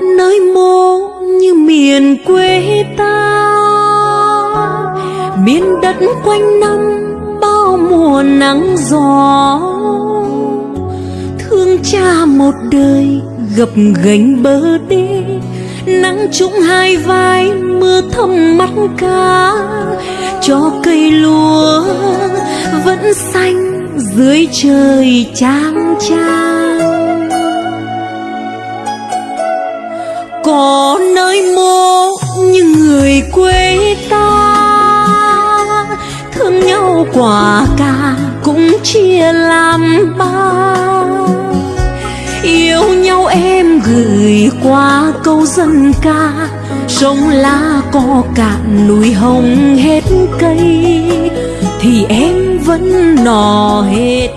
nơi mô như miền quê ta. Miền đất quanh năm bao mùa nắng gió. Thương cha một đời gập gánh bờ đê. Nắng trũng hai vai, mưa thấm mắt cá. Cho cây lúa vẫn xanh dưới trời trang trang có nơi mô như người quê ta, thương nhau quả cà cũng chia làm ba. Yêu nhau em gửi qua câu dân ca, sông lá có cạn núi hồng hết cây, thì em vẫn nò hết